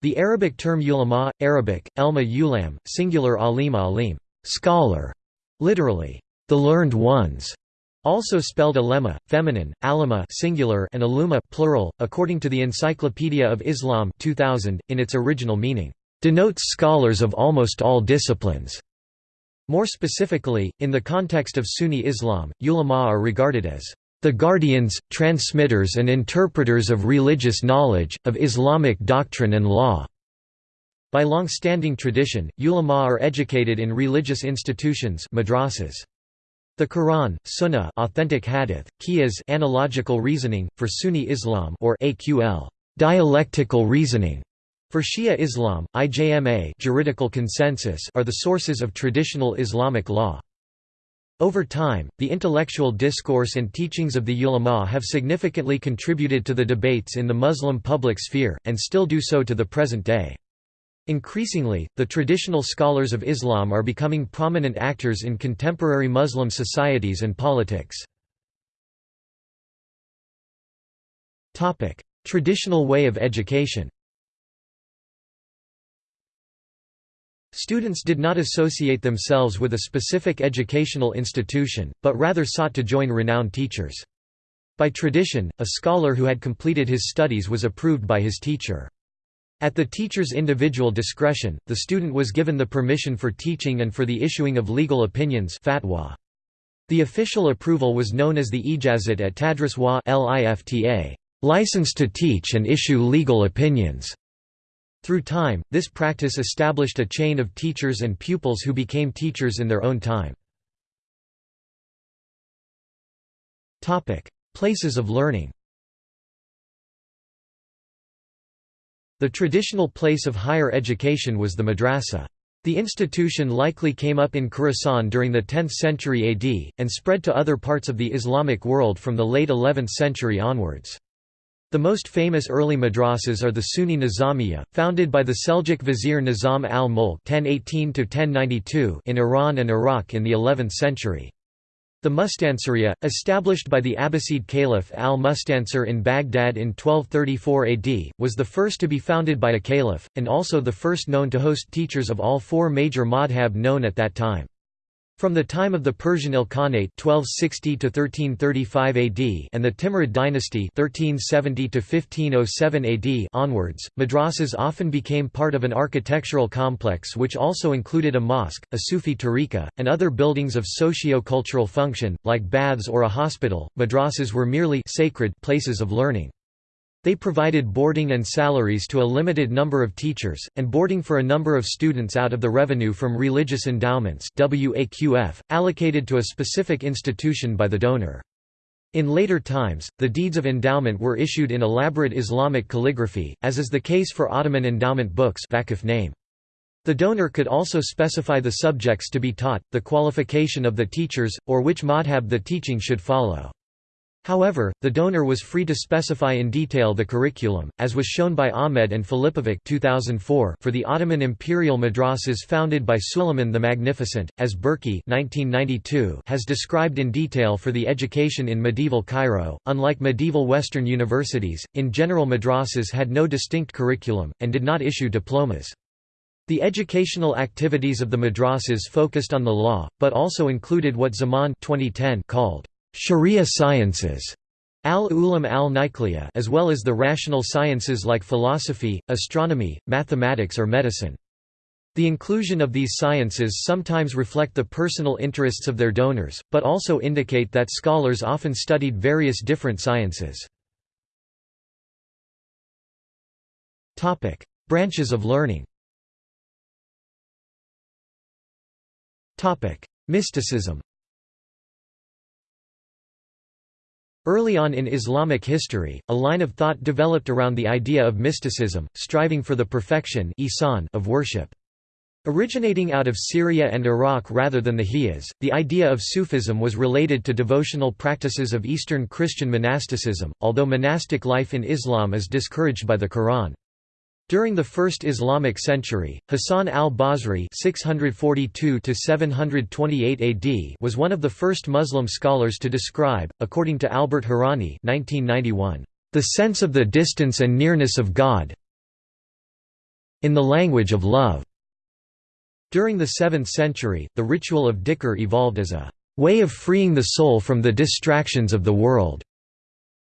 The Arabic term ulama, Arabic, elma ulam, singular alima alim, scholar, literally, the learned ones, also spelled alema, feminine, alima singular and aluma plural, according to the Encyclopedia of Islam 2000, in its original meaning, denotes scholars of almost all disciplines. More specifically, in the context of Sunni Islam, ulama are regarded as the guardians, transmitters and interpreters of religious knowledge, of Islamic doctrine and law." By long-standing tradition, ulama are educated in religious institutions madrasas. The Quran, Sunnah authentic hadith, qiyas analogical reasoning, for Sunni Islam or aql dialectical reasoning, for Shia Islam, IJMA juridical consensus are the sources of traditional Islamic law. Over time, the intellectual discourse and teachings of the ulama have significantly contributed to the debates in the Muslim public sphere, and still do so to the present day. Increasingly, the traditional scholars of Islam are becoming prominent actors in contemporary Muslim societies and politics. Traditional way of education Students did not associate themselves with a specific educational institution, but rather sought to join renowned teachers. By tradition, a scholar who had completed his studies was approved by his teacher. At the teacher's individual discretion, the student was given the permission for teaching and for the issuing of legal opinions fatwa. The official approval was known as the ijazat at Tadris wa lifta, license to teach and issue legal opinions. Through time, this practice established a chain of teachers and pupils who became teachers in their own time. Places of learning The traditional place of higher education was the madrasa. The institution likely came up in Khorasan during the 10th century AD, and spread to other parts of the Islamic world from the late 11th century onwards. The most famous early madrasas are the Sunni Nizamiya, founded by the Seljuk vizier Nizam al-Mulk in Iran and Iraq in the 11th century. The Mustansiriya, established by the Abbasid Caliph al-Mustansir in Baghdad in 1234 AD, was the first to be founded by a caliph, and also the first known to host teachers of all four major madhab known at that time. From the time of the Persian Ilkhanate 1260 1335 AD and the Timurid dynasty 1370 1507 AD onwards, madrasas often became part of an architectural complex which also included a mosque, a Sufi tariqa, and other buildings of socio-cultural function, like baths or a hospital. Madrasas were merely sacred places of learning. They provided boarding and salaries to a limited number of teachers, and boarding for a number of students out of the revenue from religious endowments allocated to a specific institution by the donor. In later times, the deeds of endowment were issued in elaborate Islamic calligraphy, as is the case for Ottoman endowment books. The donor could also specify the subjects to be taught, the qualification of the teachers, or which madhab the teaching should follow. However, the donor was free to specify in detail the curriculum, as was shown by Ahmed and Filipovic 2004 for the Ottoman imperial madrasas founded by Suleiman the Magnificent, as Berkey 1992 has described in detail for the education in medieval Cairo. Unlike medieval Western universities, in general madrasas had no distinct curriculum, and did not issue diplomas. The educational activities of the madrasas focused on the law, but also included what Zaman 2010 called Sharia sciences al-ulam al-nikliya as well as the rational sciences like philosophy, astronomy, mathematics or medicine. The inclusion of these sciences sometimes reflect the personal interests of their donors, but also indicate that scholars often studied various different sciences. Branches of learning Mysticism Early on in Islamic history, a line of thought developed around the idea of mysticism, striving for the perfection of worship. Originating out of Syria and Iraq rather than the Hijaz, the idea of Sufism was related to devotional practices of Eastern Christian monasticism, although monastic life in Islam is discouraged by the Quran. During the First Islamic century, Hassan al-Basri was one of the first Muslim scholars to describe, according to Albert Hourani 1991, "...the sense of the distance and nearness of God in the language of love. During the 7th century, the ritual of dhikr evolved as a way of freeing the soul from the distractions of the world.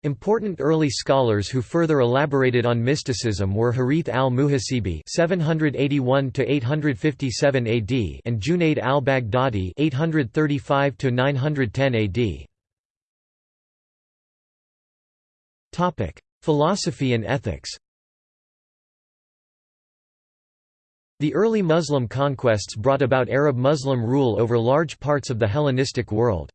Important early scholars who further elaborated on mysticism were Harith al-Muhasibi (781–857 AD) and Junayd al-Baghdadi (835–910 AD). Topic: Philosophy and ethics. The early Muslim conquests brought about Arab Muslim rule over large parts of the Hellenistic world.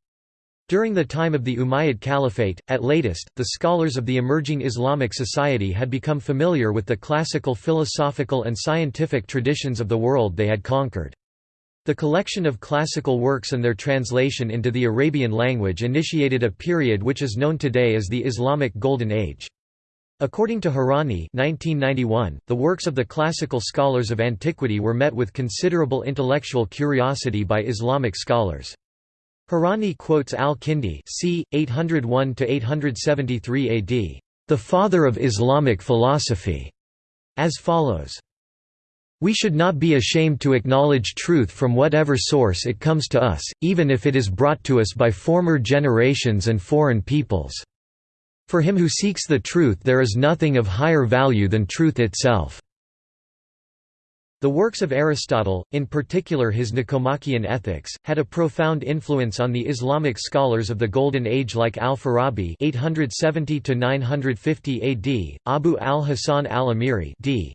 During the time of the Umayyad Caliphate, at latest, the scholars of the emerging Islamic society had become familiar with the classical philosophical and scientific traditions of the world they had conquered. The collection of classical works and their translation into the Arabian language initiated a period which is known today as the Islamic Golden Age. According to Hourani 1991, the works of the classical scholars of antiquity were met with considerable intellectual curiosity by Islamic scholars. Hourani quotes al-Kindi c. 801–873 AD, "...the father of Islamic philosophy", as follows. We should not be ashamed to acknowledge truth from whatever source it comes to us, even if it is brought to us by former generations and foreign peoples. For him who seeks the truth there is nothing of higher value than truth itself. The works of Aristotle, in particular his Nicomachean Ethics, had a profound influence on the Islamic scholars of the Golden Age like Al-Farabi (870–950 AD), Abu al-Hasan al-Amiri (d.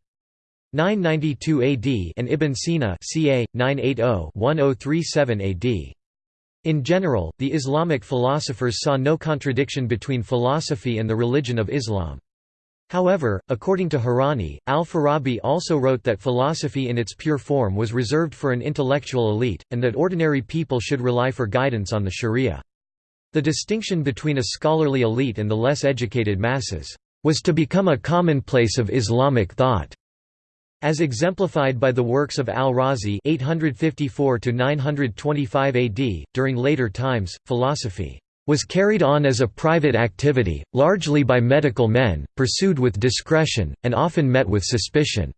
992 AD), and Ibn Sina (ca. 980–1037 AD). In general, the Islamic philosophers saw no contradiction between philosophy and the religion of Islam. However, according to Hourani, al-Farabi also wrote that philosophy in its pure form was reserved for an intellectual elite, and that ordinary people should rely for guidance on the sharia. The distinction between a scholarly elite and the less educated masses, "...was to become a commonplace of Islamic thought." As exemplified by the works of al-Razi (854–925 AD), during later times, philosophy was carried on as a private activity, largely by medical men, pursued with discretion, and often met with suspicion.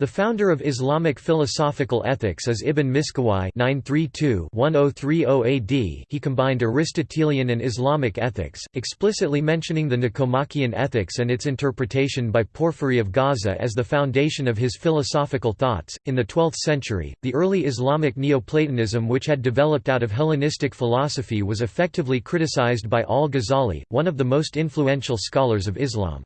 The founder of Islamic philosophical ethics is Ibn Miskawayh (932–1030 AD). He combined Aristotelian and Islamic ethics, explicitly mentioning the Nicomachean ethics and its interpretation by Porphyry of Gaza as the foundation of his philosophical thoughts. In the 12th century, the early Islamic Neoplatonism, which had developed out of Hellenistic philosophy, was effectively criticized by al-Ghazali, one of the most influential scholars of Islam.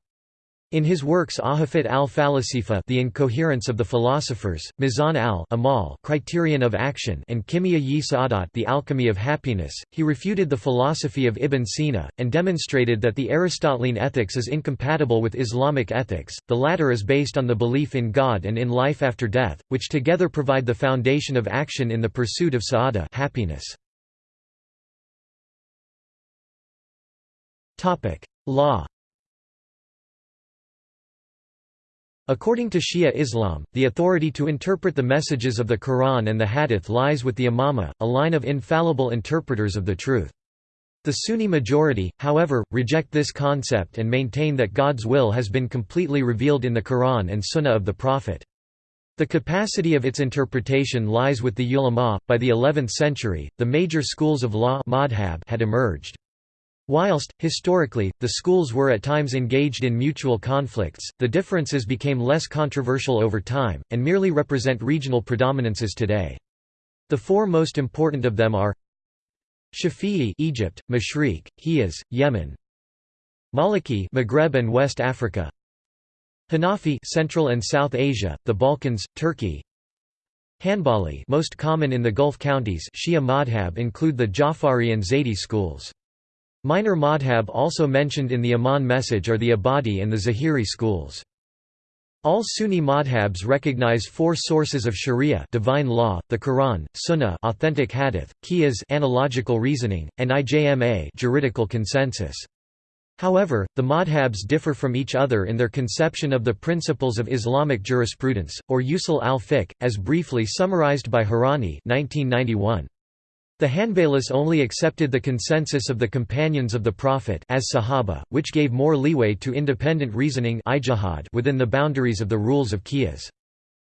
In his works Ahafit al-Falasifa The Incoherence of the Philosophers, Mizan al-Amal Criterion of Action and Kimia yi Sa'adat The Alchemy of Happiness, he refuted the philosophy of Ibn Sina, and demonstrated that the Aristotelian ethics is incompatible with Islamic ethics, the latter is based on the belief in God and in life after death, which together provide the foundation of action in the pursuit of sa'ada happiness. Law According to Shia Islam, the authority to interpret the messages of the Quran and the Hadith lies with the Imama, a line of infallible interpreters of the truth. The Sunni majority, however, reject this concept and maintain that God's will has been completely revealed in the Quran and Sunnah of the Prophet. The capacity of its interpretation lies with the ulama. By the 11th century, the major schools of law had emerged. Whilst, historically, the schools were at times engaged in mutual conflicts, the differences became less controversial over time, and merely represent regional predominances today. The four most important of them are Shafi'i Egypt, Mashriq, Hijaz, Yemen Maliki Maghreb and West Africa Hanafi Central and South Asia, the Balkans, Turkey Hanbali most common in the Gulf counties Shia madhab include the Jafari and Zaydi schools. Minor madhab also mentioned in the Amman message are the Ibadi and the Zahiri schools. All Sunni madhabs recognize four sources of sharia divine law, the Quran, Sunnah authentic hadith, qiyas analogical reasoning, and ijma juridical consensus. However, the madhabs differ from each other in their conception of the principles of Islamic jurisprudence, or usul al-fiqh, as briefly summarized by Hourani 1991. The Hanbalis only accepted the consensus of the companions of the Prophet as Sahaba, which gave more leeway to independent reasoning within the boundaries of the rules of Qiyas.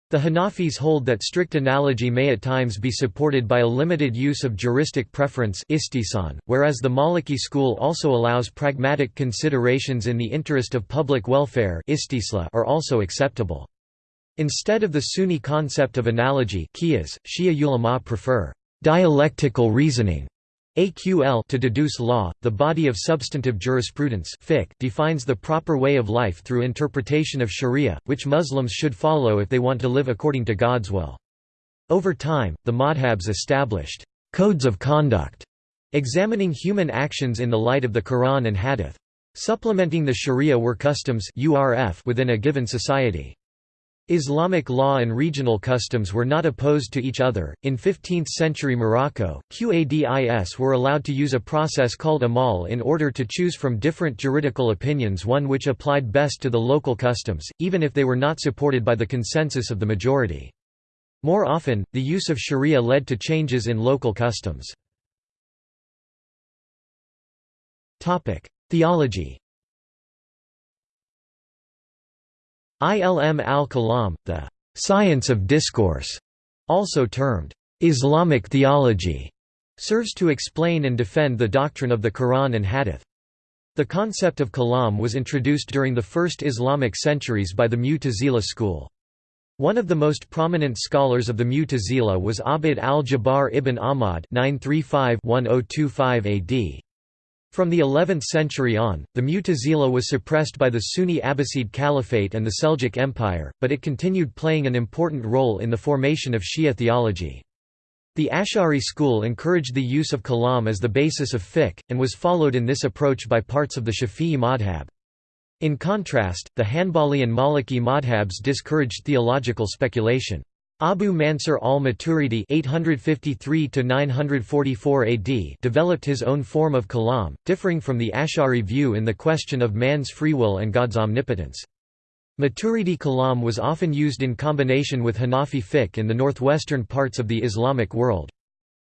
The Hanafis hold that strict analogy may at times be supported by a limited use of juristic preference whereas the Maliki school also allows pragmatic considerations in the interest of public welfare are also acceptable. Instead of the Sunni concept of analogy Shia ulama prefer dialectical reasoning AQL to deduce law, the body of substantive jurisprudence fiqh defines the proper way of life through interpretation of sharia, which Muslims should follow if they want to live according to God's will. Over time, the madhabs established codes of conduct, examining human actions in the light of the Quran and Hadith. Supplementing the sharia were customs within a given society. Islamic law and regional customs were not opposed to each other. In 15th century Morocco, Qadis were allowed to use a process called amal in order to choose from different juridical opinions one which applied best to the local customs, even if they were not supported by the consensus of the majority. More often, the use of sharia led to changes in local customs. Theology Ilm al-Kalam, the science of discourse, also termed Islamic theology, serves to explain and defend the doctrine of the Quran and Hadith. The concept of kalam was introduced during the first Islamic centuries by the Mu'tazila school. One of the most prominent scholars of the Mu'tazila was Abd al-Jabbar ibn Ahmad 935-1025 AD. From the 11th century on, the Mu'tazila was suppressed by the Sunni Abbasid Caliphate and the Seljuk Empire, but it continued playing an important role in the formation of Shia theology. The Ash'ari school encouraged the use of kalam as the basis of fiqh, and was followed in this approach by parts of the Shafi'i madhab. In contrast, the Hanbali and Maliki madhabs discouraged theological speculation. Abu Mansur al-Maturidi (853–944 AD) developed his own form of kalam, differing from the Ash'ari view in the question of man's free will and God's omnipotence. Maturidi kalam was often used in combination with Hanafi fiqh in the northwestern parts of the Islamic world.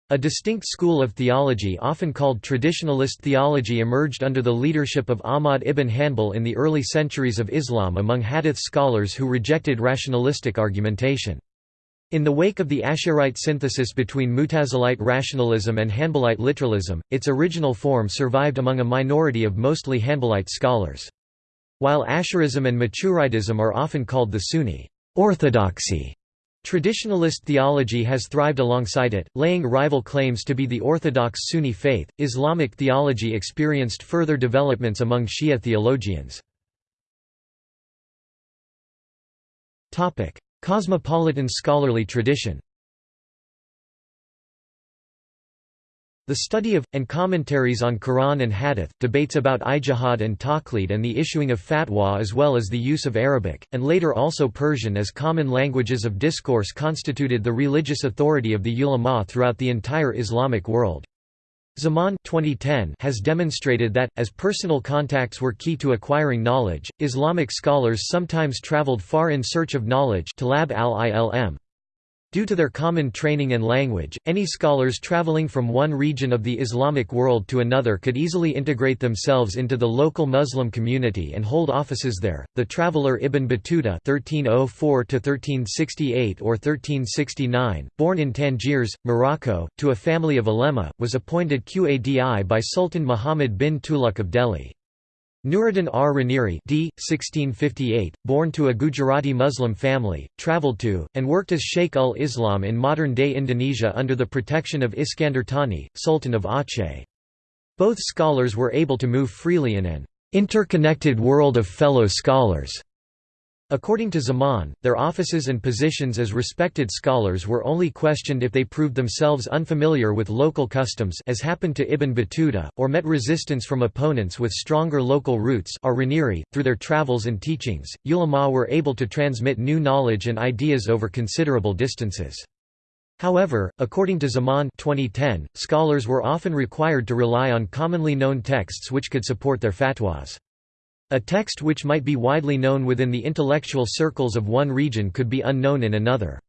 A distinct school of theology often called traditionalist theology emerged under the leadership of Ahmad ibn Hanbal in the early centuries of Islam among hadith scholars who rejected rationalistic argumentation. In the wake of the Asherite synthesis between Mutazilite rationalism and Hanbalite literalism, its original form survived among a minority of mostly Hanbalite scholars. While Asherism and Maturidism are often called the Sunni orthodoxy, traditionalist theology has thrived alongside it, laying rival claims to be the orthodox Sunni faith. Islamic theology experienced further developments among Shia theologians. Topic: Cosmopolitan scholarly tradition The study of, and commentaries on Quran and Hadith, debates about ijtihad and taqlid and the issuing of fatwa as well as the use of Arabic, and later also Persian as common languages of discourse constituted the religious authority of the ulama throughout the entire Islamic world. Zaman 2010 has demonstrated that, as personal contacts were key to acquiring knowledge, Islamic scholars sometimes traveled far in search of knowledge talab al-ilm. Due to their common training and language, any scholars traveling from one region of the Islamic world to another could easily integrate themselves into the local Muslim community and hold offices there. The traveler Ibn Battuta (1304–1368 or 1369), born in Tangiers, Morocco, to a family of ulema, was appointed Qadi by Sultan Muhammad bin Tughlaq of Delhi. Nuruddin R. Raneri d. 1658, born to a Gujarati Muslim family, travelled to, and worked as Sheikh ul-Islam in modern-day Indonesia under the protection of Iskandar Thani, Sultan of Aceh. Both scholars were able to move freely in an interconnected world of fellow scholars. According to Zaman, their offices and positions as respected scholars were only questioned if they proved themselves unfamiliar with local customs as happened to Ibn Battuta, or met resistance from opponents with stronger local roots .Through their travels and teachings, ulama were able to transmit new knowledge and ideas over considerable distances. However, according to Zaman 2010, scholars were often required to rely on commonly known texts which could support their fatwas. A text which might be widely known within the intellectual circles of one region could be unknown in another.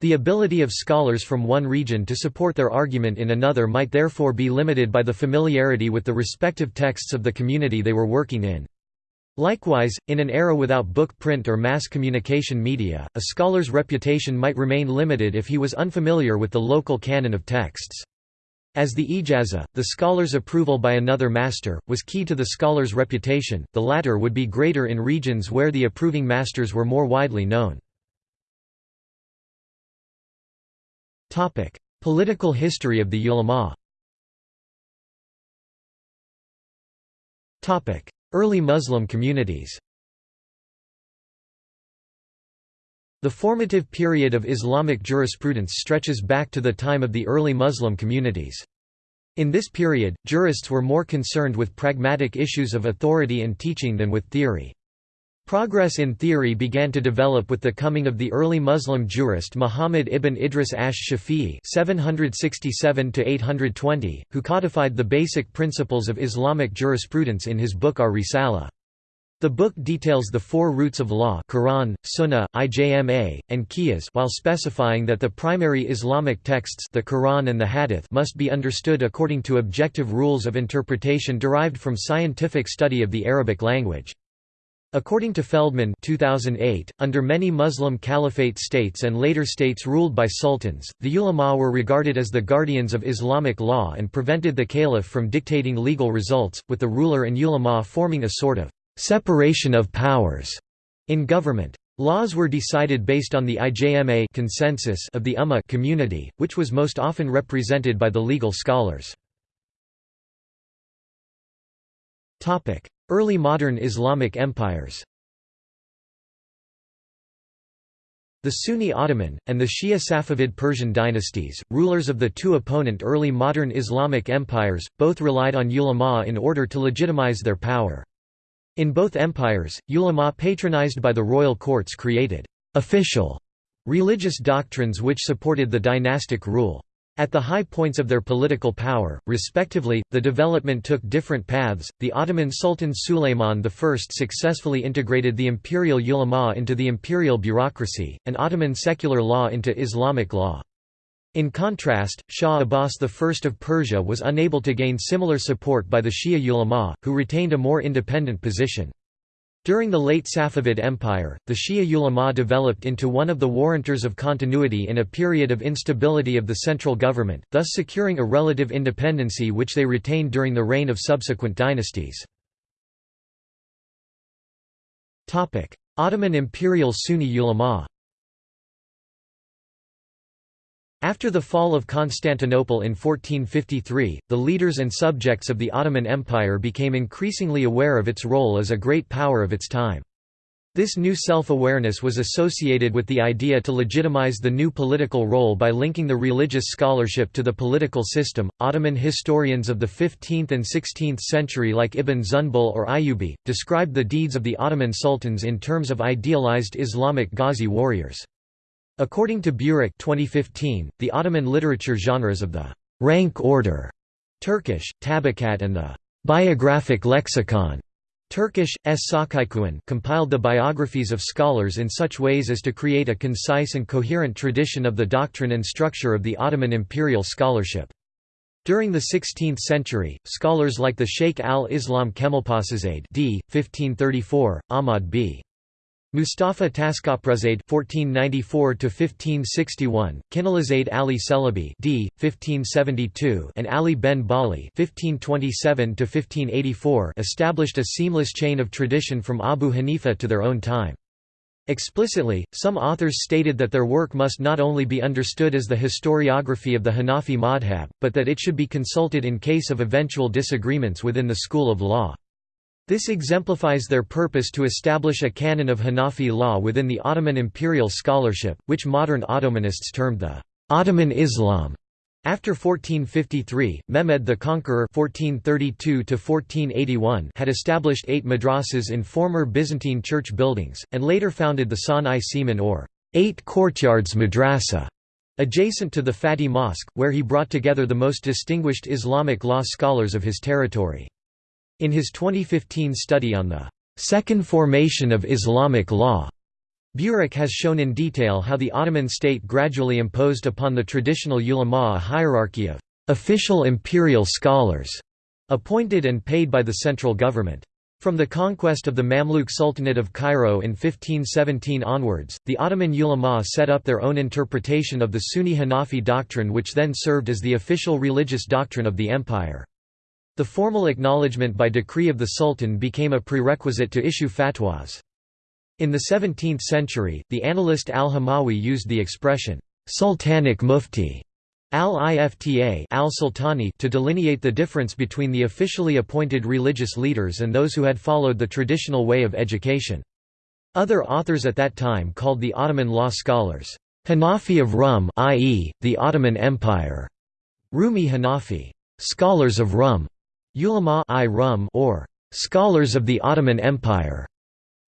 The ability of scholars from one region to support their argument in another might therefore be limited by the familiarity with the respective texts of the community they were working in. Likewise, in an era without book print or mass communication media, a scholar's reputation might remain limited if he was unfamiliar with the local canon of texts. As the ijaza, the scholar's approval by another master, was key to the scholar's reputation, the latter would be greater in regions where the approving masters were more widely known. Political history of the ulama. Early Muslim communities The formative period of Islamic jurisprudence stretches back to the time of the early Muslim communities. In this period, jurists were more concerned with pragmatic issues of authority and teaching than with theory. Progress in theory began to develop with the coming of the early Muslim jurist Muhammad ibn Idris ash-Shafi'i (767–820), who codified the basic principles of Islamic jurisprudence in his book Ar-Risala. The book details the four roots of law Quran, Sunnah, Ijma, and Qiyas while specifying that the primary Islamic texts the Quran and the Hadith must be understood according to objective rules of interpretation derived from scientific study of the Arabic language. According to Feldman 2008, under many Muslim caliphate states and later states ruled by sultans, the ulama were regarded as the guardians of Islamic law and prevented the caliph from dictating legal results, with the ruler and ulama forming a sort of separation of powers in government. Laws were decided based on the ijma consensus of the ummah community, which was most often represented by the legal scholars. Early modern Islamic empires The Sunni Ottoman, and the Shia Safavid Persian dynasties, rulers of the two opponent early modern Islamic empires, both relied on ulama in order to legitimize their power. In both empires, ulama patronized by the royal courts created «official» religious doctrines which supported the dynastic rule. At the high points of their political power, respectively, the development took different paths. The Ottoman Sultan Sulayman I successfully integrated the imperial ulama into the imperial bureaucracy, and Ottoman secular law into Islamic law. In contrast, Shah Abbas I of Persia was unable to gain similar support by the Shia ulama, who retained a more independent position. During the late Safavid Empire, the Shia ulama developed into one of the warranters of continuity in a period of instability of the central government, thus securing a relative independency which they retained during the reign of subsequent dynasties. Ottoman Imperial Sunni ulama After the fall of Constantinople in 1453, the leaders and subjects of the Ottoman Empire became increasingly aware of its role as a great power of its time. This new self-awareness was associated with the idea to legitimize the new political role by linking the religious scholarship to the political system. Ottoman historians of the 15th and 16th century like Ibn Zunbul or Ayyubi described the deeds of the Ottoman sultans in terms of idealized Islamic Ghazi warriors. According to Burak 2015, the Ottoman literature genres of the rank order Turkish, Tabakat and the biographic lexicon Turkish, S. Compiled the biographies of scholars in such ways as to create a concise and coherent tradition of the doctrine and structure of the Ottoman imperial scholarship. During the 16th century, scholars like the Sheikh al-Islam Kemalpasizade d. 1534, Ahmad b. Mustafa Taskaprazade (1494–1561), Kinalizade Ali Celebi (d. 1572), and Ali ben Bali (1527–1584) established a seamless chain of tradition from Abu Hanifa to their own time. Explicitly, some authors stated that their work must not only be understood as the historiography of the Hanafi madhab, but that it should be consulted in case of eventual disagreements within the school of law. This exemplifies their purpose to establish a canon of Hanafi law within the Ottoman imperial scholarship, which modern Ottomanists termed the Ottoman Islam. After 1453, Mehmed the Conqueror (1432–1481) had established eight madrasas in former Byzantine church buildings, and later founded the San-i Siman or Eight Courtyards Madrasa, adjacent to the Fatih Mosque, where he brought together the most distinguished Islamic law scholars of his territory. In his 2015 study on the second formation of Islamic law, Burak has shown in detail how the Ottoman state gradually imposed upon the traditional ulama a hierarchy of official imperial scholars, appointed and paid by the central government. From the conquest of the Mamluk Sultanate of Cairo in 1517 onwards, the Ottoman ulama set up their own interpretation of the Sunni Hanafi doctrine which then served as the official religious doctrine of the empire. The formal acknowledgement by decree of the Sultan became a prerequisite to issue fatwas. In the 17th century, the analyst al-Hamawi used the expression, sultanic mufti al-Ifta al-Sultani to delineate the difference between the officially appointed religious leaders and those who had followed the traditional way of education. Other authors at that time called the Ottoman law scholars, Hanafi of Rum i.e., the Ottoman Empire, Rumi Hanafi, scholars of Rum, ulama i Rum or scholars of the Ottoman Empire,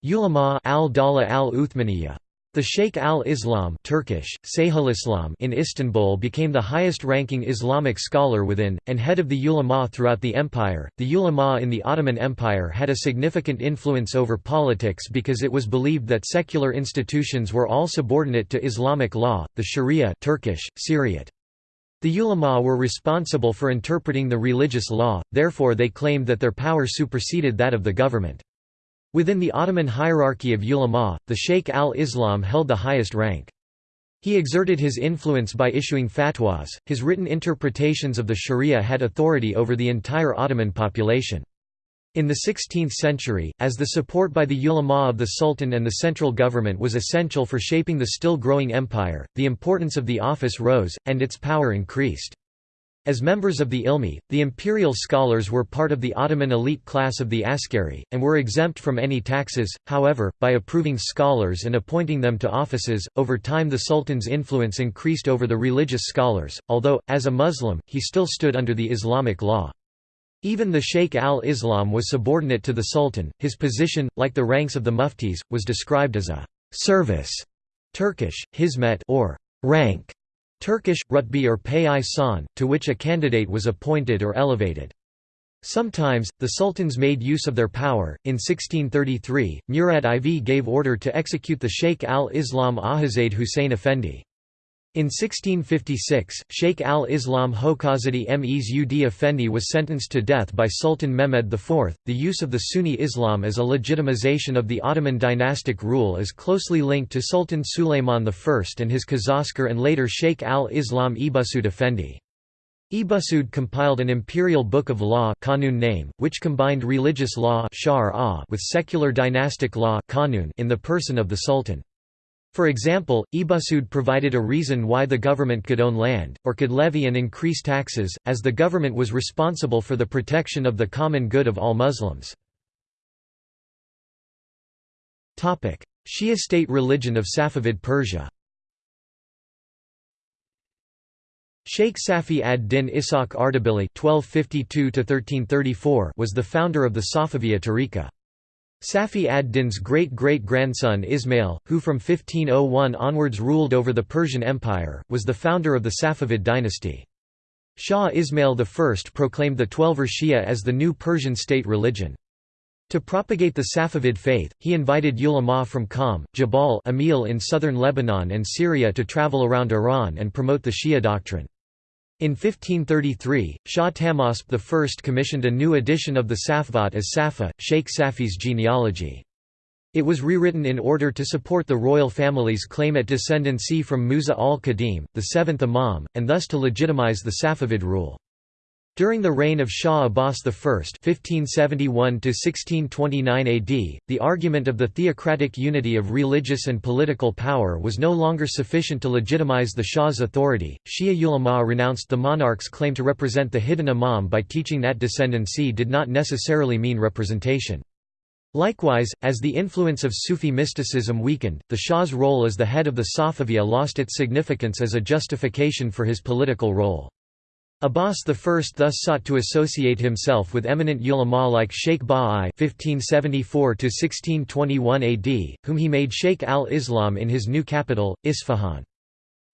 ulama al-Dala al-Uthmaniyya. The Sheikh al-Islam Turkish, Islam in Istanbul became the highest-ranking Islamic scholar within, and head of the ulama throughout the empire. The ulama in the Ottoman Empire had a significant influence over politics because it was believed that secular institutions were all subordinate to Islamic law, the Sharia Turkish, Şeriat. The ulama were responsible for interpreting the religious law, therefore they claimed that their power superseded that of the government. Within the Ottoman hierarchy of ulama, the Sheikh al-Islam held the highest rank. He exerted his influence by issuing fatwas, his written interpretations of the sharia had authority over the entire Ottoman population. In the 16th century, as the support by the ulama of the sultan and the central government was essential for shaping the still growing empire, the importance of the office rose, and its power increased. As members of the Ilmi, the imperial scholars were part of the Ottoman elite class of the askari, and were exempt from any taxes, however, by approving scholars and appointing them to offices. Over time, the Sultan's influence increased over the religious scholars, although, as a Muslim, he still stood under the Islamic law. Even the Sheikh al-Islam was subordinate to the Sultan, his position, like the ranks of the muftis, was described as a service Turkish, hizmet or rank, Turkish, rutbi or pay san, to which a candidate was appointed or elevated. Sometimes, the sultans made use of their power. In 1633, Murad IV gave order to execute the Sheikh al-Islam Ahazade Hussein Effendi. In 1656, Sheikh al-Islam Hokazadi Mes Ud Effendi was sentenced to death by Sultan Mehmed IV. The use of the Sunni Islam as a legitimization of the Ottoman dynastic rule is closely linked to Sultan Sulayman I and his Kazaskar and later Sheikh al-Islam Ebussuud Effendi. Ebussuud compiled an imperial book of law name, which combined religious law with secular dynastic law in the person of the sultan. For example, Ebussuud provided a reason why the government could own land, or could levy and increase taxes, as the government was responsible for the protection of the common good of all Muslims. Shia state religion of Safavid Persia Sheikh Safi ad-Din Ishaq Ardabili was the founder of the Safaviya tariqa. Safi ad-Din's great-great-grandson Ismail, who from 1501 onwards ruled over the Persian Empire, was the founder of the Safavid dynasty. Shah Ismail I proclaimed the Twelver Shia as the new Persian state religion. To propagate the Safavid faith, he invited ulama from Qom, Jabal Amil in southern Lebanon and Syria to travel around Iran and promote the Shia doctrine. In 1533, Shah Tahmasp I commissioned a new edition of the Safvat as Safa, Sheikh Safi's genealogy. It was rewritten in order to support the royal family's claim at descendancy from Musa al-Kadhim, the seventh Imam, and thus to legitimize the Safavid rule. During the reign of Shah Abbas I (1571–1629 AD), the argument of the theocratic unity of religious and political power was no longer sufficient to legitimize the Shah's authority. Shia ulama renounced the monarch's claim to represent the hidden imam by teaching that descendancy did not necessarily mean representation. Likewise, as the influence of Sufi mysticism weakened, the Shah's role as the head of the Safaviya lost its significance as a justification for his political role. Abbas I thus sought to associate himself with eminent ulama like Sheikh Baha'i (1574–1621 AD), whom he made Sheikh al-Islam in his new capital, Isfahan.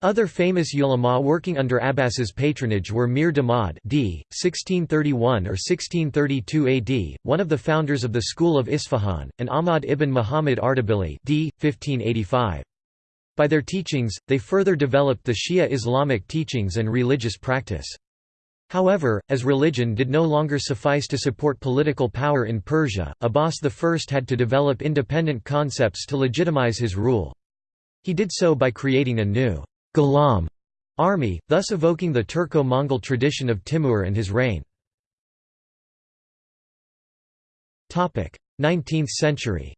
Other famous ulama working under Abbas's patronage were Mir Damad d. 1631 or 1632 AD, one of the founders of the school of Isfahan, and Ahmad ibn Muhammad Ardabili d. 1585. By their teachings, they further developed the Shia Islamic teachings and religious practice. However, as religion did no longer suffice to support political power in Persia, Abbas I had to develop independent concepts to legitimize his rule. He did so by creating a new Ghulam army, thus evoking the Turco-Mongol tradition of Timur and his reign. 19th century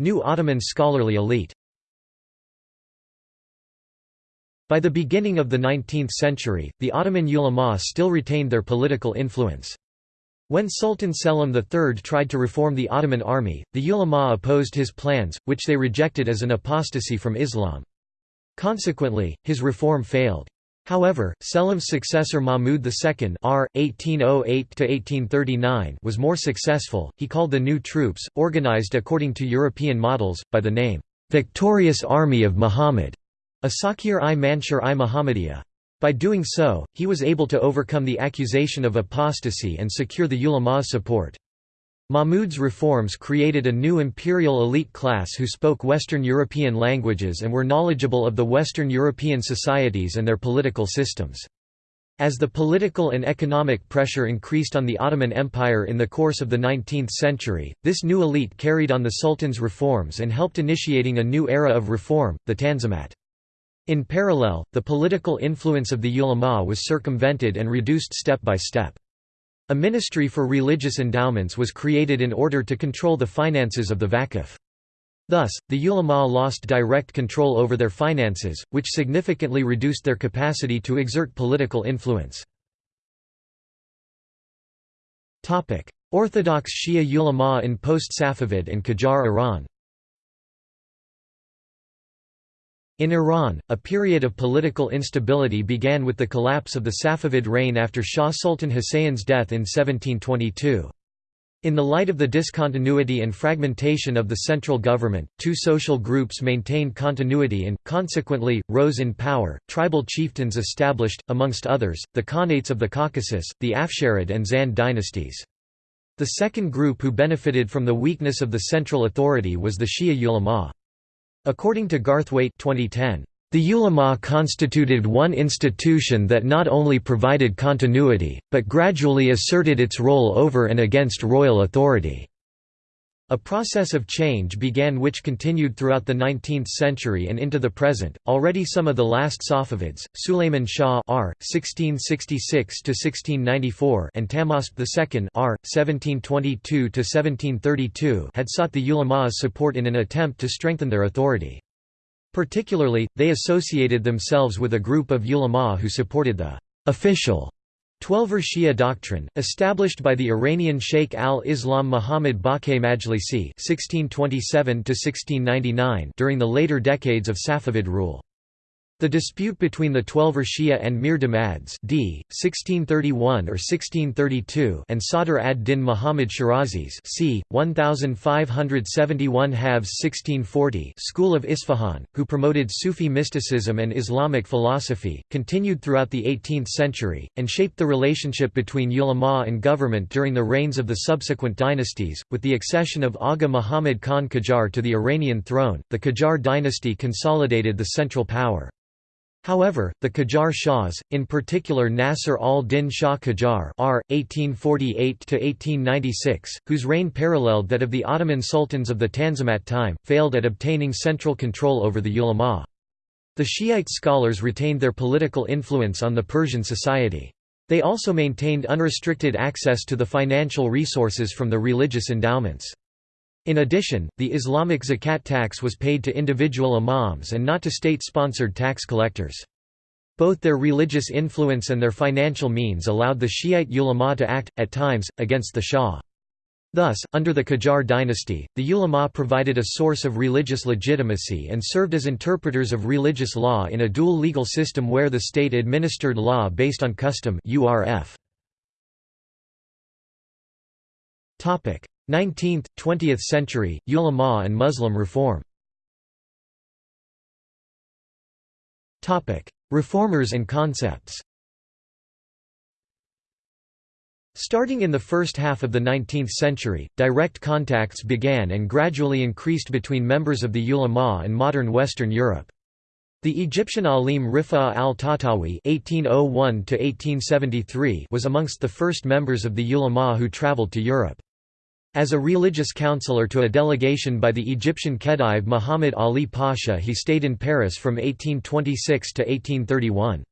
New Ottoman scholarly elite By the beginning of the 19th century, the Ottoman ulama still retained their political influence. When Sultan Selim III tried to reform the Ottoman army, the ulama opposed his plans, which they rejected as an apostasy from Islam. Consequently, his reform failed. However, Selim's successor Mahmud II R. 1808 was more successful. He called the new troops, organized according to European models, by the name, "'Victorious Army of Muhammad' Asakir-i Mansur-i Muhammadiyah. By doing so, he was able to overcome the accusation of apostasy and secure the ulama's support. Mahmud's reforms created a new imperial elite class who spoke Western European languages and were knowledgeable of the Western European societies and their political systems. As the political and economic pressure increased on the Ottoman Empire in the course of the 19th century, this new elite carried on the Sultan's reforms and helped initiating a new era of reform, the Tanzimat. In parallel, the political influence of the ulama was circumvented and reduced step by step. A ministry for religious endowments was created in order to control the finances of the Waqf. Thus, the ulama lost direct control over their finances, which significantly reduced their capacity to exert political influence. Orthodox Shia ulama in post-Safavid and Qajar Iran In Iran, a period of political instability began with the collapse of the Safavid reign after Shah Sultan Hussein's death in 1722. In the light of the discontinuity and fragmentation of the central government, two social groups maintained continuity and, consequently, rose in power. Tribal chieftains established, amongst others, the Khanates of the Caucasus, the Afsharid and Zand dynasties. The second group who benefited from the weakness of the central authority was the Shia ulama. According to Garthwaite 2010, the ulama constituted one institution that not only provided continuity, but gradually asserted its role over and against royal authority. A process of change began which continued throughout the 19th century and into the present. Already some of the last Safavids, Sulayman Shah R. (1666–1694) and Tahmasp II R. (1722–1732) had sought the ulama's support in an attempt to strengthen their authority. Particularly, they associated themselves with a group of ulama who supported the official Twelver Shia doctrine, established by the Iranian Sheikh al-Islam Muhammad Baqir Majlisi (1627–1699) during the later decades of Safavid rule. The dispute between the Twelver Shia and Mir Damads d. 1631 or 1632 and Sadr ad-Din Muhammad Shirazis c. 1571 halves 1640 school of Isfahan, who promoted Sufi mysticism and Islamic philosophy, continued throughout the 18th century, and shaped the relationship between ulama and government during the reigns of the subsequent dynasties. With the accession of Aga Muhammad Khan Qajar to the Iranian throne, the Qajar dynasty consolidated the central power. However, the Qajar Shahs, in particular Nasir al-Din Shah Qajar R. 1848–1896, whose reign paralleled that of the Ottoman sultans of the Tanzimat time, failed at obtaining central control over the ulama. The Shiite scholars retained their political influence on the Persian society. They also maintained unrestricted access to the financial resources from the religious endowments. In addition, the Islamic zakat tax was paid to individual imams and not to state-sponsored tax collectors. Both their religious influence and their financial means allowed the Shiite ulama to act, at times, against the Shah. Thus, under the Qajar dynasty, the ulama provided a source of religious legitimacy and served as interpreters of religious law in a dual legal system where the state administered law based on custom URF. 19th, 20th century, ulama and Muslim reform Reformers and concepts Starting in the first half of the 19th century, direct contacts began and gradually increased between members of the ulama and modern Western Europe. The Egyptian alim Rifa'a al-Tahtawi oh was amongst the first members of the ulama who traveled to Europe. As a religious counselor to a delegation by the Egyptian Khedive Muhammad Ali Pasha he stayed in Paris from 1826 to 1831.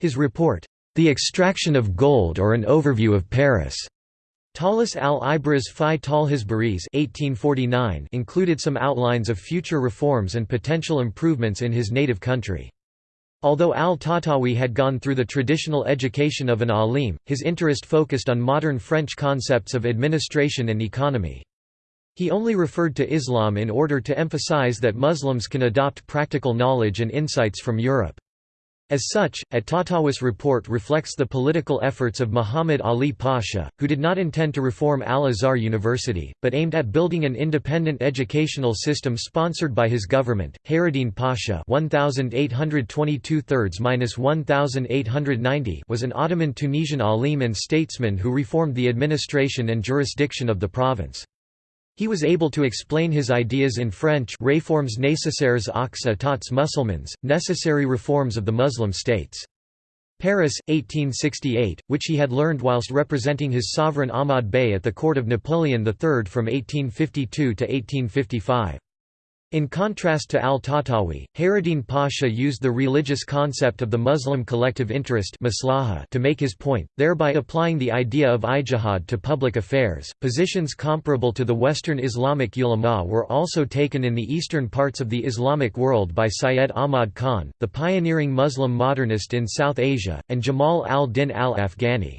His report, the Extraction of Gold or an Overview of Paris. Talis al-Ibraz fi Talhisbaris included some outlines of future reforms and potential improvements in his native country. Although al-Tahtawi had gone through the traditional education of an alim, his interest focused on modern French concepts of administration and economy. He only referred to Islam in order to emphasize that Muslims can adopt practical knowledge and insights from Europe. As such, at-Tahtawi's report reflects the political efforts of Muhammad Ali Pasha, who did not intend to reform Al-Azhar University, but aimed at building an independent educational system sponsored by his government. Hayreddin Pasha (1822–1890) was an Ottoman Tunisian alim and statesman who reformed the administration and jurisdiction of the province. He was able to explain his ideas in French Réformes nécessaires aux états musulmans, necessary reforms of the Muslim states. Paris, 1868, which he had learned whilst representing his sovereign Ahmad Bey at the court of Napoleon III from 1852 to 1855. In contrast to al-Tahtawi, Hayreddin Pasha used the religious concept of the Muslim collective interest to make his point, thereby applying the idea of ijtihad to public affairs. Positions comparable to the Western Islamic ulama were also taken in the eastern parts of the Islamic world by Syed Ahmad Khan, the pioneering Muslim modernist in South Asia, and Jamal al-Din al-Afghani.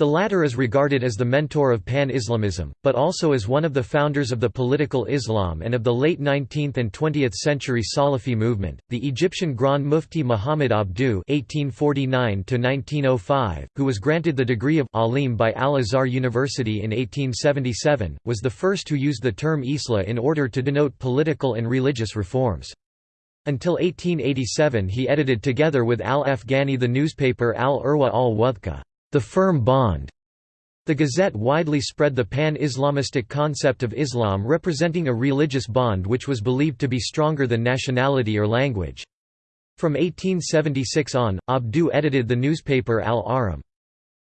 The latter is regarded as the mentor of Pan-Islamism, but also as one of the founders of the political Islam and of the late 19th and 20th century Salafi movement. The Egyptian Grand Mufti Muhammad Abduh (1849–1905), who was granted the degree of alim by Al-Azhar University in 1877, was the first who used the term Islah in order to denote political and religious reforms. Until 1887 he edited together with al-Afghani the newspaper Al-Urwa al-Wuthqa. The firm bond. The Gazette widely spread the pan-Islamistic concept of Islam representing a religious bond which was believed to be stronger than nationality or language. From 1876 on, Abduh edited the newspaper Al-Ahram.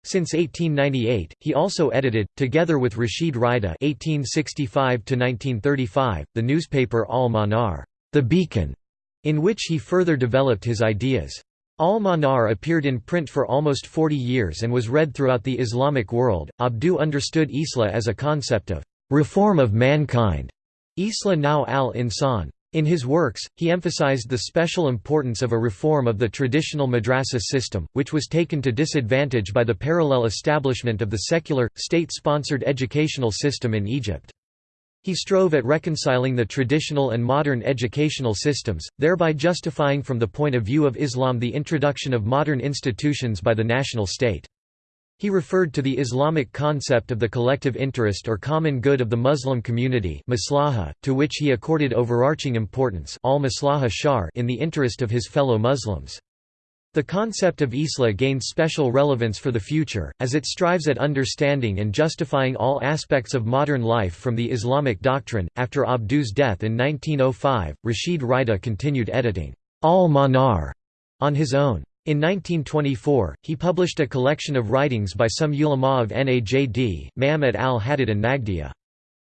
Since 1898, he also edited, together with Rashid Rida (1865–1935), the newspaper Al-Manar, the Beacon, in which he further developed his ideas. Al-Manar appeared in print for almost 40 years and was read throughout the Islamic world. Abduh understood Islah as a concept of reform of mankind. Islah now al-Insan. In his works, he emphasized the special importance of a reform of the traditional madrasa system, which was taken to disadvantage by the parallel establishment of the secular, state-sponsored educational system in Egypt. He strove at reconciling the traditional and modern educational systems, thereby justifying from the point of view of Islam the introduction of modern institutions by the national state. He referred to the Islamic concept of the collective interest or common good of the Muslim community maslaha, to which he accorded overarching importance in the interest of his fellow Muslims. The concept of Islah gained special relevance for the future, as it strives at understanding and justifying all aspects of modern life from the Islamic doctrine. After Abduh's death in 1905, Rashid Rida continued editing Al-Manar on his own. In 1924, he published a collection of writings by some ulama of Najd, Ma'amet al-Hadid and Nagdiya.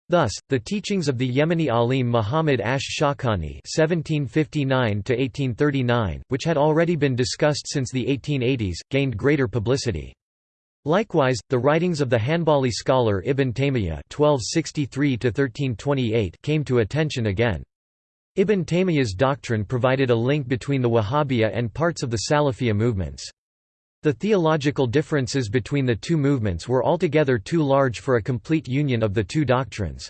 Thus, the teachings of the Yemeni alim Muhammad Ash Shawkani (1759–1839), which had already been discussed since the 1880s, gained greater publicity. Likewise, the writings of the Hanbali scholar Ibn Taymiyyah (1263–1328) came to attention again. Ibn Taymiyyah's doctrine provided a link between the Wahhabiyya and parts of the Salafiyya movements. The theological differences between the two movements were altogether too large for a complete union of the two doctrines.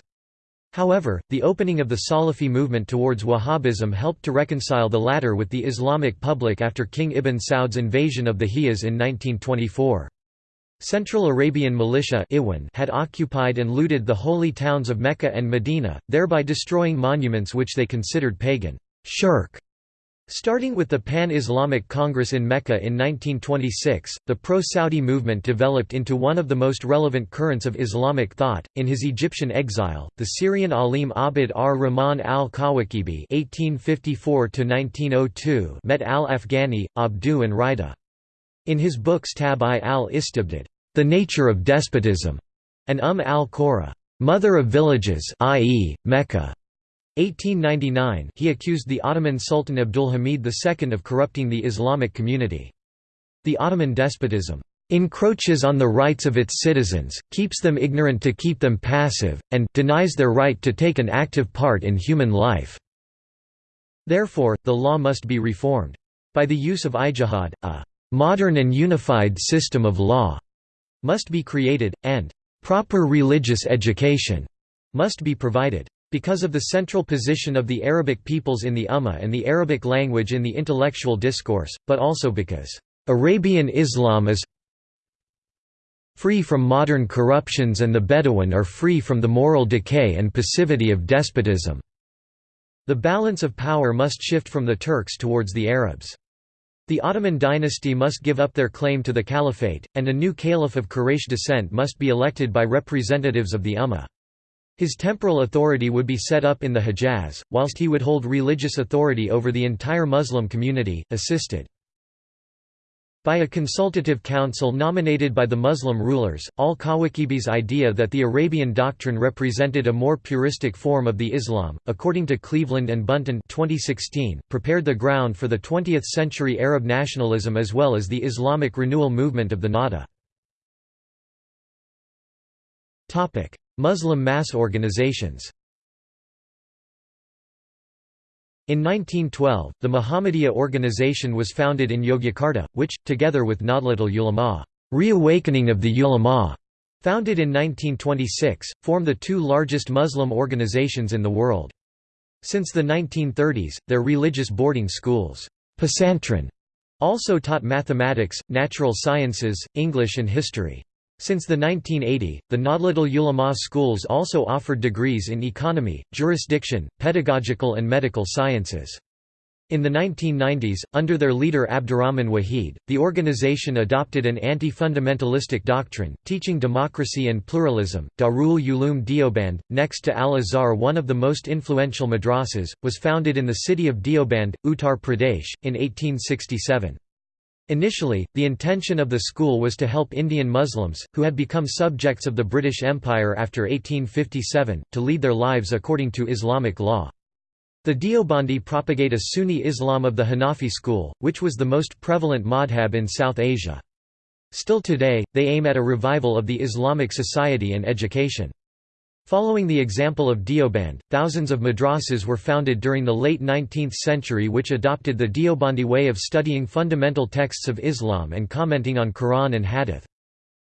However, the opening of the Salafi movement towards Wahhabism helped to reconcile the latter with the Islamic public after King Ibn Saud's invasion of the Hijaz in 1924. Central Arabian militia had occupied and looted the holy towns of Mecca and Medina, thereby destroying monuments which they considered pagan shirk Starting with the Pan-Islamic Congress in Mecca in 1926, the pro-Saudi movement developed into one of the most relevant currents of Islamic thought. In his Egyptian exile, the Syrian alim Abd ar-Rahman al-Kawakibi (1854–1902) met al-Afghani, Abduh and Rida. In his books Tab-i al-Istibdad, The Nature of Despotism, and Umm al-Qura, Mother of Villages, i.e., Mecca. 1899 he accused the Ottoman Sultan Abdulhamid II of corrupting the Islamic community. The Ottoman despotism encroaches on the rights of its citizens, keeps them ignorant to keep them passive, and denies their right to take an active part in human life. Therefore, the law must be reformed. By the use of ijtihad, a modern and unified system of law must be created, and proper religious education must be provided. Because of the central position of the Arabic peoples in the Ummah and the Arabic language in the intellectual discourse, but also because, "...Arabian Islam is free from modern corruptions and the Bedouin are free from the moral decay and passivity of despotism." The balance of power must shift from the Turks towards the Arabs. The Ottoman dynasty must give up their claim to the caliphate, and a new caliph of Quraysh descent must be elected by representatives of the Ummah. His temporal authority would be set up in the Hejaz, whilst he would hold religious authority over the entire Muslim community, assisted by a consultative council nominated by the Muslim rulers. Al-Kawakibi's idea that the Arabian doctrine represented a more puristic form of the Islam, according to Cleveland and Bunton 2016, prepared the ground for the 20th-century Arab nationalism as well as the Islamic renewal movement of the Nahda. Muslim mass organizations In 1912, the Muhammadiyya organization was founded in Yogyakarta, which, together with Nahdlatul Ulama Reawakening of the Ulama", founded in 1926, form the two largest Muslim organizations in the world. Since the 1930s, their religious boarding schools also taught mathematics, natural sciences, English and history. Since the 1980, the Nahdlatul Ulama schools also offered degrees in economy, jurisdiction, pedagogical and medical sciences. In the 1990s, under their leader Abdurrahman Wahid, the organization adopted an anti-fundamentalistic doctrine, teaching democracy and pluralism. Darul Uloom Deoband, next to Al-Azhar one of the most influential madrasas, was founded in the city of Deoband, Uttar Pradesh, in 1867. Initially, the intention of the school was to help Indian Muslims, who had become subjects of the British Empire after 1857, to lead their lives according to Islamic law. The Deobandi propagate a Sunni Islam of the Hanafi school, which was the most prevalent madhab in South Asia. Still today, they aim at a revival of the Islamic society and education. Following the example of Deoband, thousands of madrasas were founded during the late 19th century which adopted the Deobandi way of studying fundamental texts of Islam and commenting on Quran and Hadith.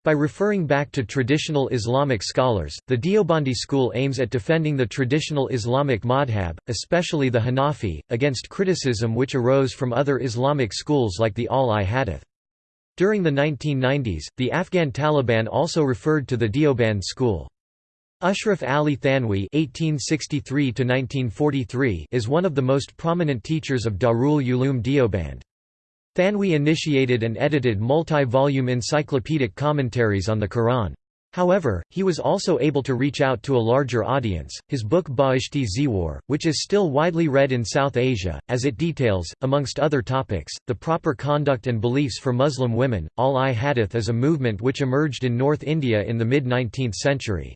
By referring back to traditional Islamic scholars, the Deobandi school aims at defending the traditional Islamic madhab, especially the Hanafi, against criticism which arose from other Islamic schools like the Al-i-Hadith. During the 1990s, the Afghan Taliban also referred to the Deoband school. Ashraf Ali Thanwi (1863–1943) is one of the most prominent teachers of Darul Uloom Deoband. Thanwi initiated and edited multi-volume encyclopedic commentaries on the Quran. However, he was also able to reach out to a larger audience. His book Bahishti Ziwar, which is still widely read in South Asia, as it details, amongst other topics, the proper conduct and beliefs for Muslim women. Al-i-Hadith is a movement which emerged in North India in the mid-19th century.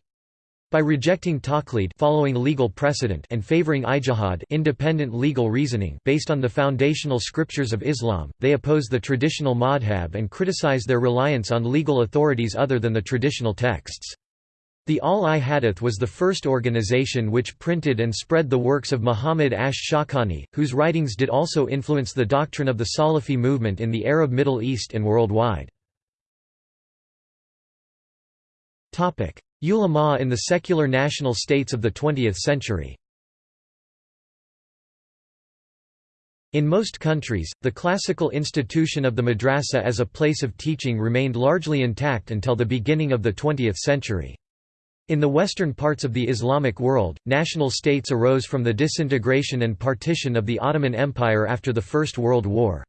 By rejecting taqlid following legal precedent and favoring ijtihad independent legal reasoning based on the foundational scriptures of Islam, they oppose the traditional madhab and criticize their reliance on legal authorities other than the traditional texts. The Al-i-Hadith was the first organization which printed and spread the works of Muhammad Ash Shawkani, whose writings did also influence the doctrine of the Salafi movement in the Arab Middle East and worldwide. Ulama in the secular national states of the 20th century In most countries, the classical institution of the madrasa as a place of teaching remained largely intact until the beginning of the 20th century. In the western parts of the Islamic world, national states arose from the disintegration and partition of the Ottoman Empire after the First World War.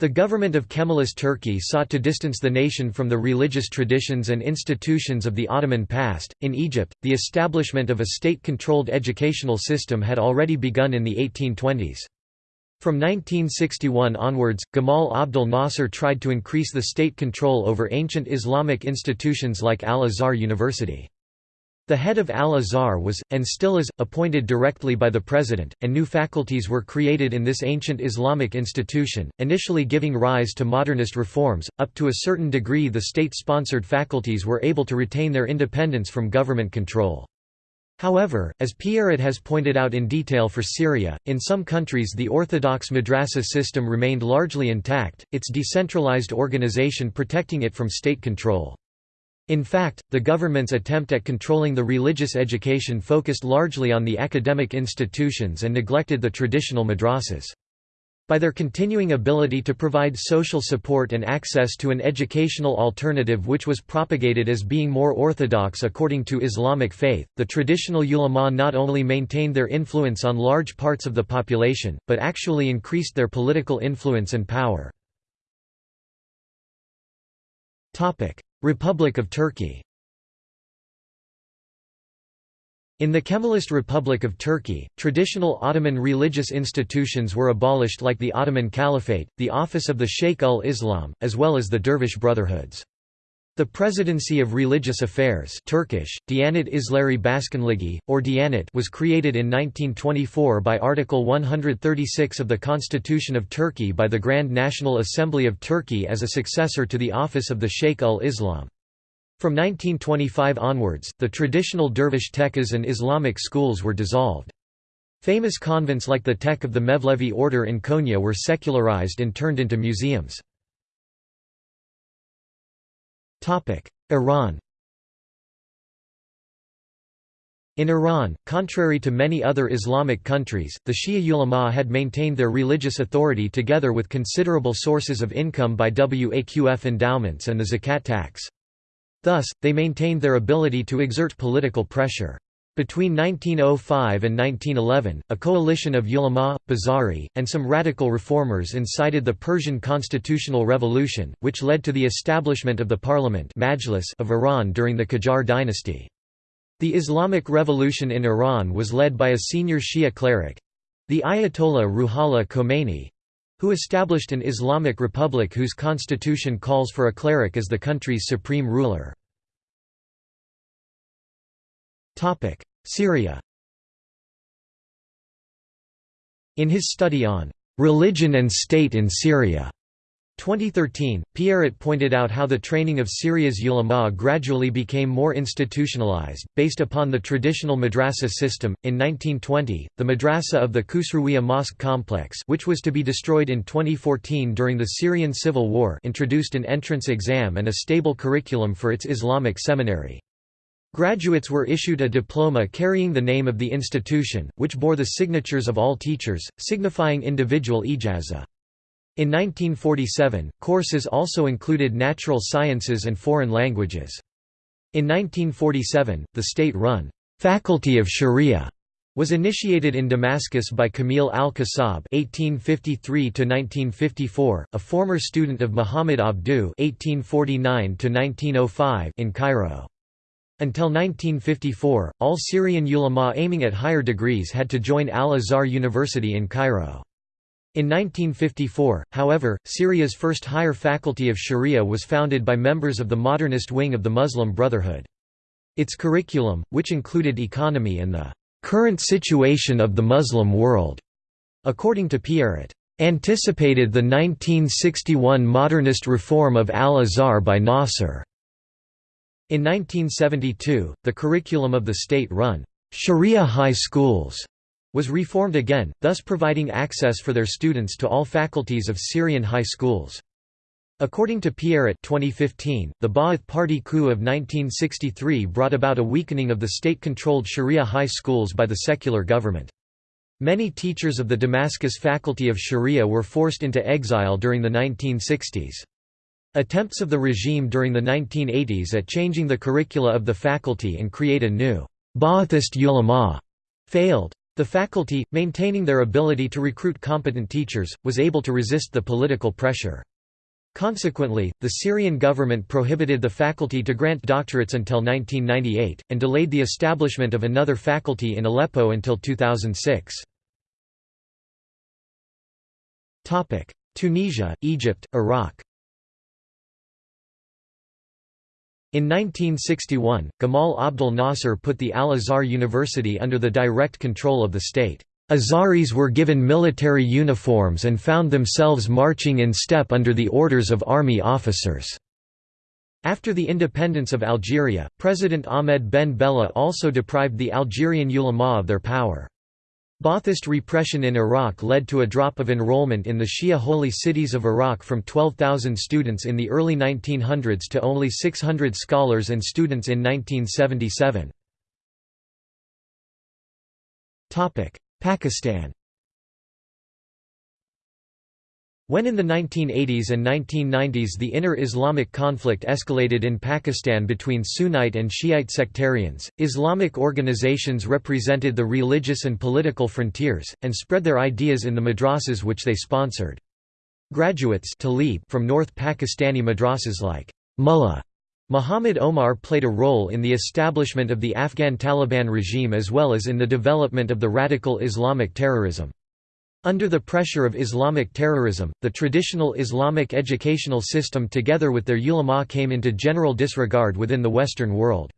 The government of Kemalist Turkey sought to distance the nation from the religious traditions and institutions of the Ottoman past. In Egypt, the establishment of a state controlled educational system had already begun in the 1820s. From 1961 onwards, Gamal Abdel Nasser tried to increase the state control over ancient Islamic institutions like Al Azhar University. The head of Al-Azhar was, and still is, appointed directly by the president, and new faculties were created in this ancient Islamic institution, initially giving rise to modernist reforms. Up to a certain degree the state-sponsored faculties were able to retain their independence from government control. However, as Pierret has pointed out in detail for Syria, in some countries the orthodox madrasa system remained largely intact, its decentralized organization protecting it from state control. In fact, the government's attempt at controlling the religious education focused largely on the academic institutions and neglected the traditional madrasas. By their continuing ability to provide social support and access to an educational alternative which was propagated as being more orthodox according to Islamic faith, the traditional ulama not only maintained their influence on large parts of the population, but actually increased their political influence and power. Republic of Turkey In the Kemalist Republic of Turkey, traditional Ottoman religious institutions were abolished like the Ottoman Caliphate, the office of the Sheikh ul-Islam, as well as the Dervish brotherhoods. The Presidency of Religious Affairs Turkish, Diyanet İşleri Başkanlığı, or Diyanet was created in 1924 by Article 136 of the Constitution of Turkey by the Grand National Assembly of Turkey as a successor to the office of the Sheikh ul-Islam. From 1925 onwards, the traditional dervish tekkas and Islamic schools were dissolved. Famous convents like the Tek of the Mevlevi order in Konya were secularized and turned into museums. Iran In Iran, contrary to many other Islamic countries, the Shia ulama had maintained their religious authority together with considerable sources of income by waqf endowments and the zakat tax. Thus, they maintained their ability to exert political pressure. Between 1905 and 1911, a coalition of ulama, Bazari, and some radical reformers incited the Persian constitutional revolution, which led to the establishment of the parliament Majlis of Iran during the Qajar dynasty. The Islamic Revolution in Iran was led by a senior Shia cleric—the Ayatollah Ruhollah Khomeini, who established an Islamic republic whose constitution calls for a cleric as the country's supreme ruler. Syria In his study on "'Religion and State in Syria' 2013, Pierret pointed out how the training of Syria's ulama gradually became more institutionalized, based upon the traditional madrasa system. In 1920, the madrasa of the Khusrawiya Mosque complex, which was to be destroyed in 2014 during the Syrian civil war, introduced an entrance exam and a stable curriculum for its Islamic seminary. Graduates were issued a diploma carrying the name of the institution, which bore the signatures of all teachers, signifying individual ijazah. In 1947, courses also included natural sciences and foreign languages. In 1947, the state-run Faculty of Sharia was initiated in Damascus by Kamil al-Qasab (1853–1954), a former student of Muhammad Abduh (1849–1905) in Cairo. Until 1954, all Syrian ulama aiming at higher degrees had to join Al-Azhar University in Cairo. In 1954, however, Syria's first higher faculty of Sharia was founded by members of the modernist wing of the Muslim Brotherhood. Its curriculum, which included economy and the current situation of the Muslim world, according to Pierret, anticipated the 1961 modernist reform of Al-Azhar by Nasser. In 1972, the curriculum of the state-run Sharia high schools was reformed again, thus providing access for their students to all faculties of Syrian high schools. According to Pierret 2015, the Ba'ath Party coup of 1963 brought about a weakening of the state-controlled Sharia high schools by the secular government. Many teachers of the Damascus faculty of Sharia were forced into exile during the 1960s. Attempts of the regime during the 1980s at changing the curricula of the faculty and create a new Ba'athist ulama failed. The faculty, maintaining their ability to recruit competent teachers, was able to resist the political pressure. Consequently, the Syrian government prohibited the faculty to grant doctorates until 1998, and delayed the establishment of another faculty in Aleppo until 2006. Tunisia, Egypt, Iraq In 1961, Gamal Abdel Nasser put the Al-Azhar University under the direct control of the state. Azharis were given military uniforms and found themselves marching in step under the orders of army officers. After the independence of Algeria, President Ahmed Ben Bella also deprived the Algerian ulama of their power. Ba'athist repression in Iraq led to a drop of enrollment in the Shia holy cities of Iraq from 12,000 students in the early 1900s to only 600 scholars and students in 1977. Pakistan When in the 1980s and 1990s the inner Islamic conflict escalated in Pakistan between Sunnite and Shiite sectarians, Islamic organizations represented the religious and political frontiers, and spread their ideas in the madrasas which they sponsored. Graduates from North Pakistani madrasas like Mullah Muhammad Omar played a role in the establishment of the Afghan Taliban regime as well as in the development of the radical Islamic terrorism. Under the pressure of Islamic terrorism, the traditional Islamic educational system together with their ulama came into general disregard within the Western world.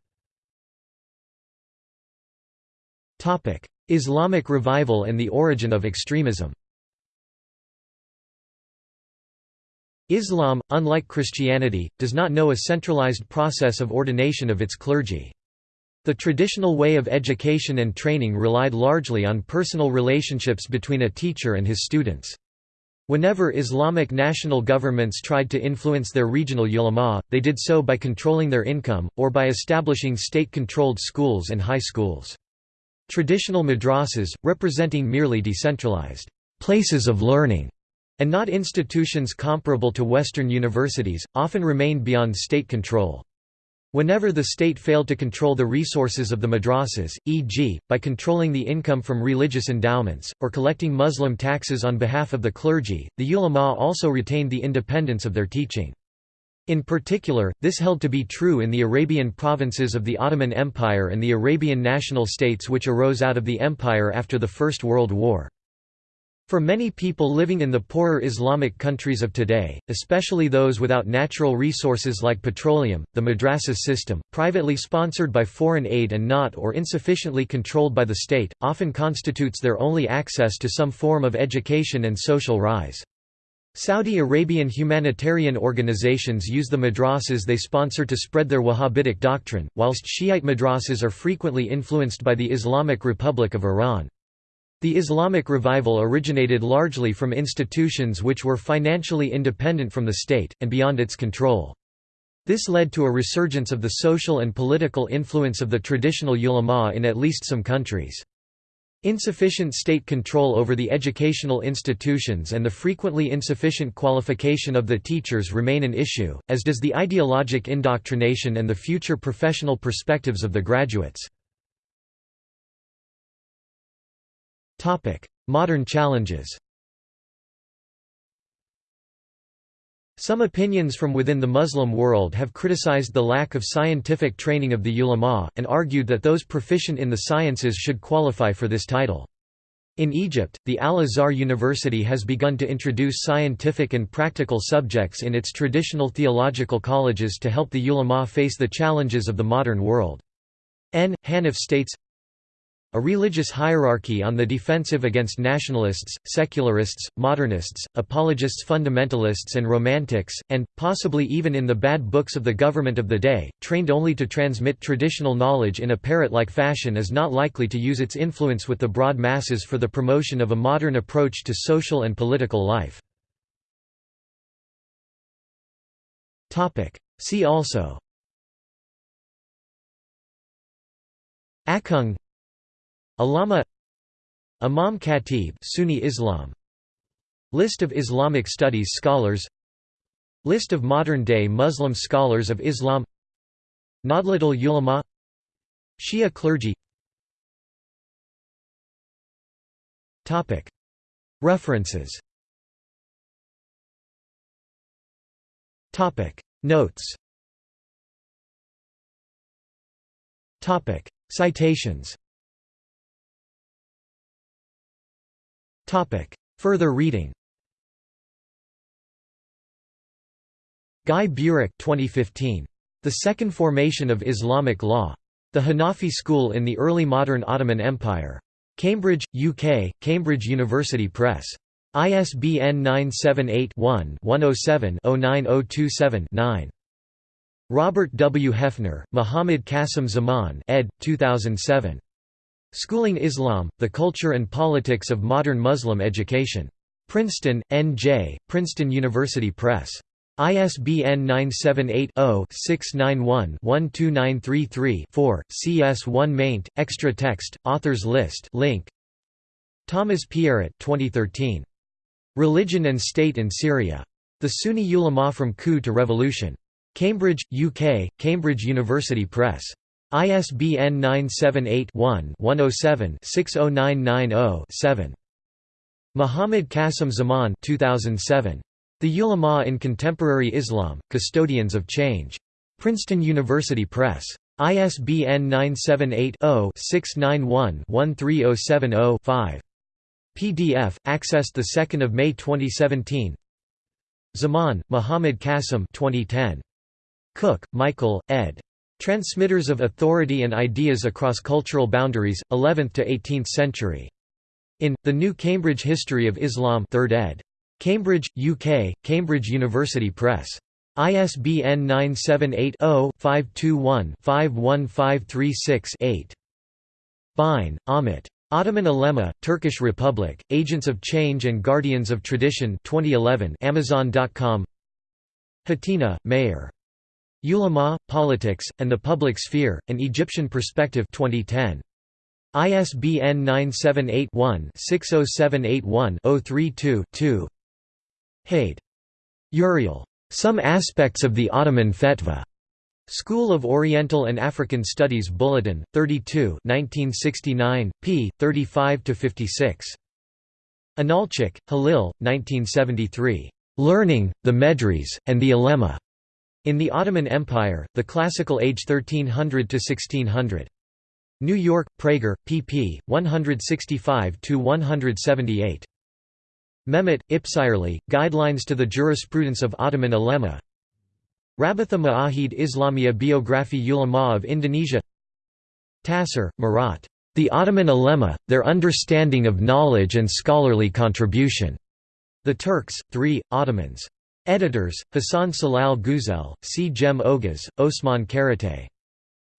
Islamic revival and the origin of extremism Islam, unlike Christianity, does not know a centralized process of ordination of its clergy. The traditional way of education and training relied largely on personal relationships between a teacher and his students. Whenever Islamic national governments tried to influence their regional ulama, they did so by controlling their income, or by establishing state-controlled schools and high schools. Traditional madrasas, representing merely decentralized places of learning, and not institutions comparable to Western universities, often remained beyond state control. Whenever the state failed to control the resources of the madrasas, e.g., by controlling the income from religious endowments, or collecting Muslim taxes on behalf of the clergy, the ulama also retained the independence of their teaching. In particular, this held to be true in the Arabian provinces of the Ottoman Empire and the Arabian national states which arose out of the empire after the First World War. For many people living in the poorer Islamic countries of today, especially those without natural resources like petroleum, the madrasa system, privately sponsored by foreign aid and not or insufficiently controlled by the state, often constitutes their only access to some form of education and social rise. Saudi Arabian humanitarian organizations use the madrasas they sponsor to spread their Wahhabitic doctrine, whilst Shiite madrasas are frequently influenced by the Islamic Republic of Iran. The Islamic revival originated largely from institutions which were financially independent from the state, and beyond its control. This led to a resurgence of the social and political influence of the traditional ulama in at least some countries. Insufficient state control over the educational institutions and the frequently insufficient qualification of the teachers remain an issue, as does the ideologic indoctrination and the future professional perspectives of the graduates. Modern challenges Some opinions from within the Muslim world have criticized the lack of scientific training of the ulama, and argued that those proficient in the sciences should qualify for this title. In Egypt, the Al-Azhar University has begun to introduce scientific and practical subjects in its traditional theological colleges to help the ulama face the challenges of the modern world. N. Hanif states, a religious hierarchy on the defensive against nationalists, secularists, modernists, apologists fundamentalists and romantics, and, possibly even in the bad books of the government of the day, trained only to transmit traditional knowledge in a parrot-like fashion is not likely to use its influence with the broad masses for the promotion of a modern approach to social and political life. See also Akhung Allama Imam Khatib Sunni Islam. List of Islamic studies scholars. List of modern-day Muslim scholars of Islam. Nahdlatul Ulama Shia clergy. References. Notes. Citations Further reading Guy Burak 2015. The Second Formation of Islamic Law. The Hanafi School in the Early Modern Ottoman Empire. Cambridge, UK, Cambridge University Press. ISBN 978-1-107-09027-9. Robert W. Hefner, Muhammad Qasim Zaman ed. 2007. Schooling Islam, The Culture and Politics of Modern Muslim Education. Princeton, N.J., Princeton University Press. ISBN 978-0-691-12933-4, CS1 maint, extra text, authors list link. Thomas Pierret 2013. Religion and State in Syria. The Sunni ulama from coup to revolution. Cambridge, UK, Cambridge University Press. ISBN 978-1-107-60990-7. Muhammad Qasim Zaman 2007. The Ulama in Contemporary Islam, Custodians of Change. Princeton University Press. ISBN 978-0-691-13070-5. PDF, accessed 2 May 2017 Zaman, Muhammad Qasim 2010. Cook, Michael, ed. Transmitters of Authority and Ideas Across Cultural Boundaries, 11th to 18th Century. In, The New Cambridge History of Islam 3rd ed. Cambridge, UK, Cambridge University Press. ISBN 978-0-521-51536-8. Bein, Amit. Ottoman Ulema, Turkish Republic, Agents of Change and Guardians of Tradition 2011 Amazon.com Hatina, Meir. Ulama, Politics, and the Public Sphere, An Egyptian Perspective 2010. ISBN 978 one 60781 032 2 Heyd. Uriel. Some Aspects of the Ottoman Fetva. School of Oriental and African Studies Bulletin, 32 1969, p. 35–56. Inalcik, Halil, 1973. "'Learning, the Medres, and the Ulema' in the Ottoman Empire, the Classical Age 1300–1600. New York, Praeger, pp. 165–178. Mehmet, Ipsirli, Guidelines to the Jurisprudence of Ottoman Ulema Rabitha Ma'ahid Islamia Biography Ulama of Indonesia Tassir, Murat. The Ottoman Ulema, Their Understanding of Knowledge and Scholarly Contribution. The Turks, 3, Ottomans. Editors, Hasan Celal Güzel, C. Cem Oguz, Osman Karatay.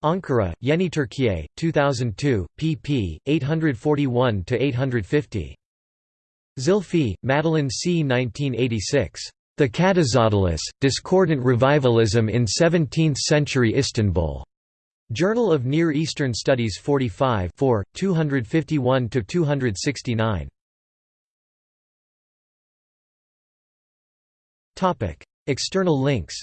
Ankara, Yeni Türkiye, 2002, pp. 841–850. Zilfi, Madeline C. 1986. The Kadizadelis, Discordant Revivalism in Seventeenth-Century Istanbul. Journal of Near Eastern Studies 45 251–269. External links